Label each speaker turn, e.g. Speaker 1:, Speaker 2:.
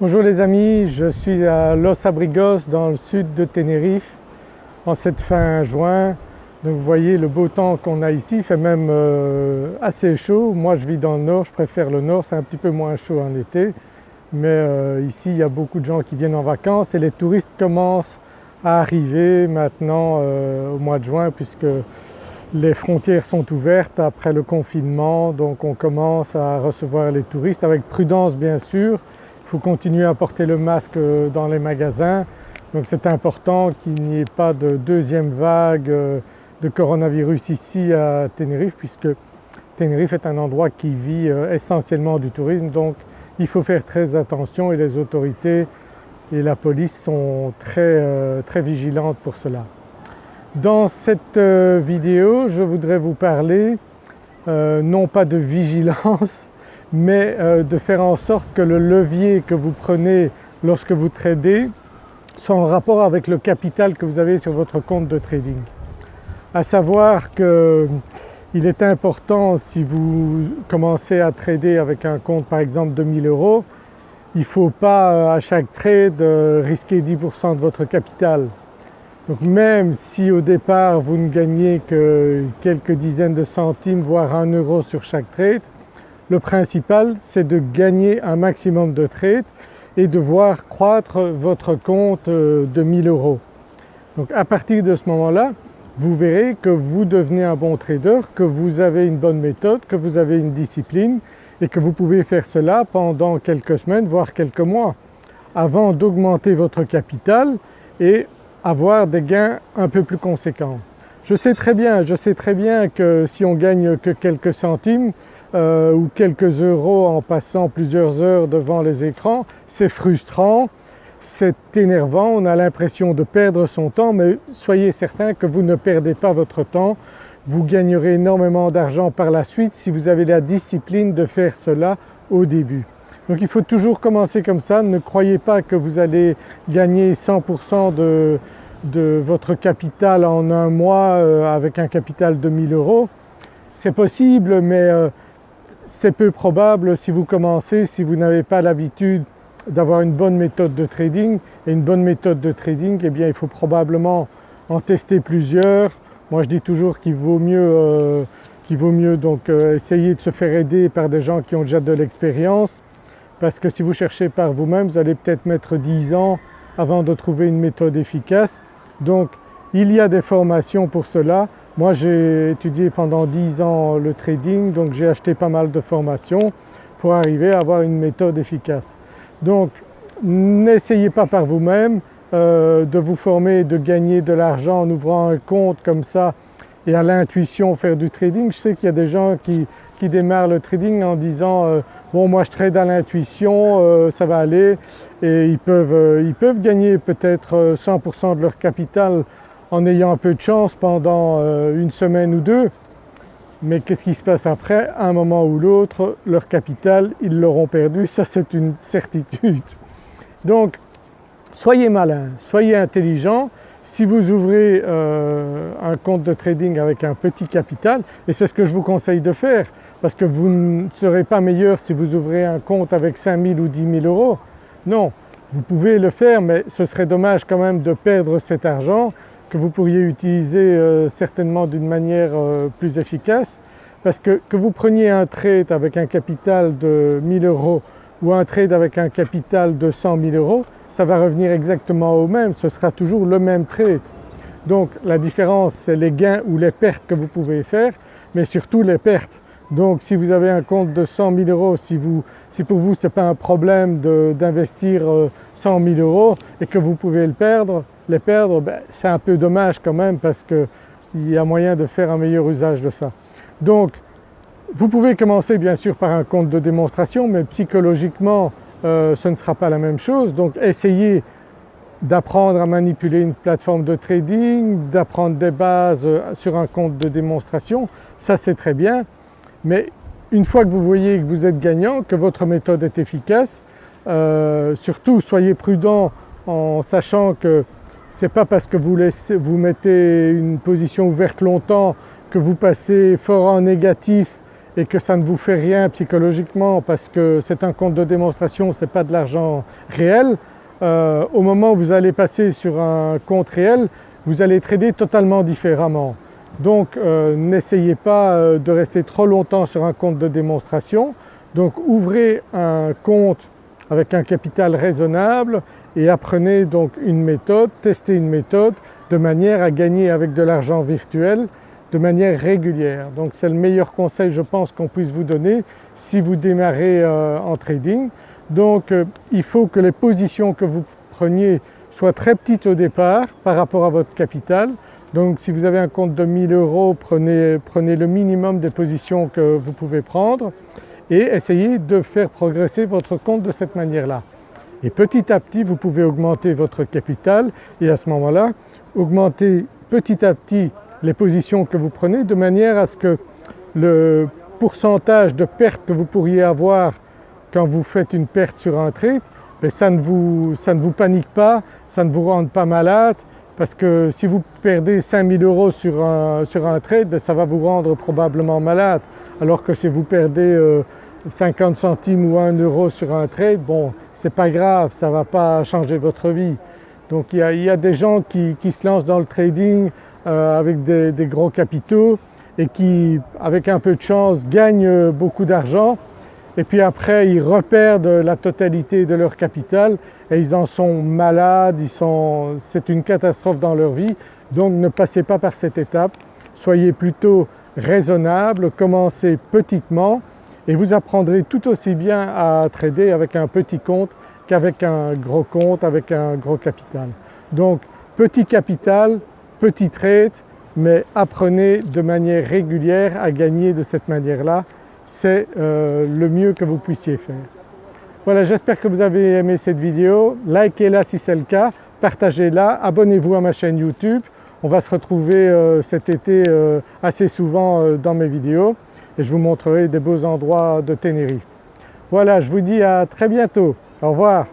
Speaker 1: Bonjour les amis, je suis à Los Abrigos dans le sud de Tenerife en cette fin juin. Donc vous voyez le beau temps qu'on a ici, il fait même euh, assez chaud. Moi je vis dans le nord, je préfère le nord, c'est un petit peu moins chaud en été. Mais euh, ici il y a beaucoup de gens qui viennent en vacances et les touristes commencent à arriver maintenant euh, au mois de juin puisque les frontières sont ouvertes après le confinement donc on commence à recevoir les touristes avec prudence bien sûr faut continuer à porter le masque dans les magasins. Donc c'est important qu'il n'y ait pas de deuxième vague euh, de coronavirus ici à Tenerife puisque Tenerife est un endroit qui vit euh, essentiellement du tourisme donc il faut faire très attention et les autorités et la police sont très, euh, très vigilantes pour cela. Dans cette vidéo je voudrais vous parler non pas de vigilance mais euh, de faire en sorte que le levier que vous prenez lorsque vous tradez soit en rapport avec le capital que vous avez sur votre compte de trading. À savoir qu'il est important si vous commencez à trader avec un compte par exemple de 1000 euros, il ne faut pas euh, à chaque trade euh, risquer 10% de votre capital. Donc même si au départ vous ne gagnez que quelques dizaines de centimes voire 1 euro sur chaque trade, le principal c'est de gagner un maximum de trades et de voir croître votre compte euh, de 1000 euros. Donc à partir de ce moment-là vous verrez que vous devenez un bon trader, que vous avez une bonne méthode, que vous avez une discipline et que vous pouvez faire cela pendant quelques semaines voire quelques mois avant d'augmenter votre capital et avoir des gains un peu plus conséquents. Je sais très bien, je sais très bien que si on gagne que quelques centimes euh, ou quelques euros en passant plusieurs heures devant les écrans, c'est frustrant, c'est énervant, on a l'impression de perdre son temps mais soyez certain que vous ne perdez pas votre temps, vous gagnerez énormément d'argent par la suite si vous avez la discipline de faire cela au début. Donc il faut toujours commencer comme ça, ne croyez pas que vous allez gagner 100% de, de votre capital en un mois euh, avec un capital de 1000 euros. C'est possible mais euh, c'est peu probable si vous commencez, si vous n'avez pas l'habitude d'avoir une bonne méthode de trading et une bonne méthode de trading eh bien il faut probablement en tester plusieurs. Moi je dis toujours qu'il vaut mieux, euh, vaut mieux donc essayer de se faire aider par des gens qui ont déjà de l'expérience parce que si vous cherchez par vous-même vous allez peut-être mettre 10 ans avant de trouver une méthode efficace donc il y a des formations pour cela. Moi j'ai étudié pendant 10 ans le trading donc j'ai acheté pas mal de formations pour arriver à avoir une méthode efficace. Donc n'essayez pas par vous-même euh, de vous former, de gagner de l'argent en ouvrant un compte comme ça et à l'intuition faire du trading. Je sais qu'il y a des gens qui, démarrent le trading en disant euh, bon moi je trade à l'intuition, euh, ça va aller et ils peuvent, ils peuvent gagner peut-être 100% de leur capital en ayant un peu de chance pendant une semaine ou deux. Mais qu'est-ce qui se passe après? À un moment ou l'autre leur capital ils l'auront perdu, ça c'est une certitude. Donc soyez malin, soyez intelligent si vous ouvrez euh, un compte de trading avec un petit capital, et c'est ce que je vous conseille de faire parce que vous ne serez pas meilleur si vous ouvrez un compte avec 5000 ou 10 000 euros. Non, vous pouvez le faire mais ce serait dommage quand même de perdre cet argent que vous pourriez utiliser euh, certainement d'une manière euh, plus efficace parce que que vous preniez un trade avec un capital de 1000 euros ou un trade avec un capital de 100 000 euros, ça va revenir exactement au même, ce sera toujours le même trade. Donc la différence c'est les gains ou les pertes que vous pouvez faire mais surtout les pertes. Donc si vous avez un compte de 100 000 euros, si, vous, si pour vous ce n'est pas un problème d'investir 100 000 euros et que vous pouvez le perdre, les perdre, ben, c'est un peu dommage quand même parce qu'il y a moyen de faire un meilleur usage de ça. Donc vous pouvez commencer bien sûr par un compte de démonstration mais psychologiquement euh, ce ne sera pas la même chose. Donc essayez d'apprendre à manipuler une plateforme de trading, d'apprendre des bases euh, sur un compte de démonstration, ça c'est très bien. Mais une fois que vous voyez que vous êtes gagnant, que votre méthode est efficace, euh, surtout soyez prudent en sachant que ce n'est pas parce que vous, vous mettez une position ouverte longtemps que vous passez fort en négatif et que ça ne vous fait rien psychologiquement parce que c'est un compte de démonstration, ce n'est pas de l'argent réel, euh, au moment où vous allez passer sur un compte réel, vous allez trader totalement différemment. Donc euh, n'essayez pas euh, de rester trop longtemps sur un compte de démonstration. Donc ouvrez un compte avec un capital raisonnable et apprenez donc une méthode, testez une méthode de manière à gagner avec de l'argent virtuel de manière régulière. Donc c'est le meilleur conseil je pense qu'on puisse vous donner si vous démarrez euh, en trading. Donc euh, il faut que les positions que vous preniez soient très petites au départ par rapport à votre capital. Donc si vous avez un compte de 1000 euros, prenez, prenez le minimum des positions que vous pouvez prendre et essayez de faire progresser votre compte de cette manière-là. Et petit à petit vous pouvez augmenter votre capital et à ce moment-là augmenter petit à petit les positions que vous prenez de manière à ce que le pourcentage de perte que vous pourriez avoir quand vous faites une perte sur un trade, ben ça, ne vous, panique pas, ça ne vous rende pas malade parce que si vous perdez 5000 euros sur un, trade, ben ça va vous rendre probablement malade alors que si vous perdez 50 euh, centimes ou 1 euro sur un trade, bon c'est pas grave, ça ne va pas changer votre vie. Donc il y a, des gens qui, se lancent dans le trading euh, avec des, des, gros capitaux et qui avec un peu de chance gagnent beaucoup d'argent et puis après ils repèrent la totalité de leur capital et ils en sont malades, c'est une catastrophe dans leur vie. Donc ne passez pas par cette étape, soyez plutôt raisonnable, commencez petitement et vous apprendrez tout aussi bien à trader avec un petit compte qu'avec un gros compte, avec un gros capital. Donc petit capital, petit trade, mais apprenez de manière régulière à gagner de cette manière-là, c'est euh, le mieux que vous puissiez faire. Voilà j'espère que vous avez aimé cette vidéo, likez-la si c'est le cas, partagez-la, abonnez-vous à ma chaîne YouTube, on va se retrouver euh, cet été euh, assez souvent dans mes vidéos et je vous montrerai des beaux endroits de Tenerife. Voilà je vous dis à très bientôt, au revoir.